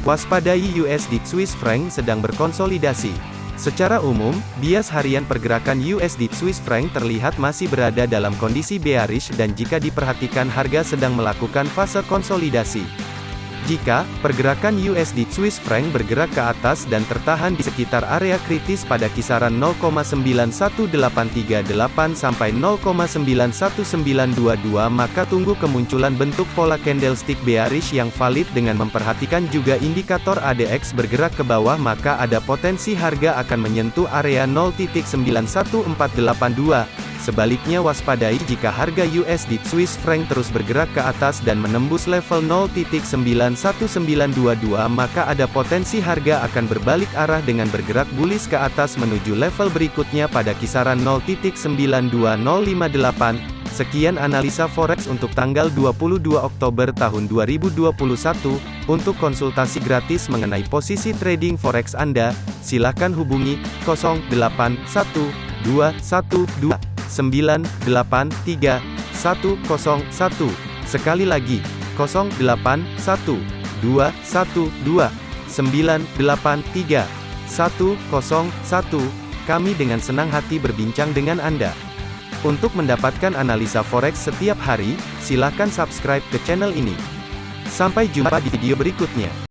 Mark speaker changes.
Speaker 1: Waspadai USD Swiss franc sedang berkonsolidasi. Secara umum, bias harian pergerakan USD Swiss franc terlihat masih berada dalam kondisi bearish dan jika diperhatikan harga sedang melakukan fase konsolidasi. Jika pergerakan USD Swiss franc bergerak ke atas dan tertahan di sekitar area kritis pada kisaran 0,91838 sampai 0,91922 maka tunggu kemunculan bentuk pola candlestick bearish yang valid dengan memperhatikan juga indikator ADX bergerak ke bawah maka ada potensi harga akan menyentuh area 0.91482 Sebaliknya waspadai jika harga USD Swiss franc terus bergerak ke atas dan menembus level 0.91922 maka ada potensi harga akan berbalik arah dengan bergerak bullish ke atas menuju level berikutnya pada kisaran 0.92058. Sekian analisa forex untuk tanggal 22 Oktober tahun 2021. Untuk konsultasi gratis mengenai posisi trading forex Anda, silakan hubungi 081212 983 101. Sekali lagi, 081 212 983 101. Kami dengan senang hati berbincang dengan Anda. Untuk mendapatkan analisa forex setiap hari, silakan subscribe ke channel ini. Sampai jumpa di video berikutnya.